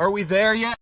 Are we there yet?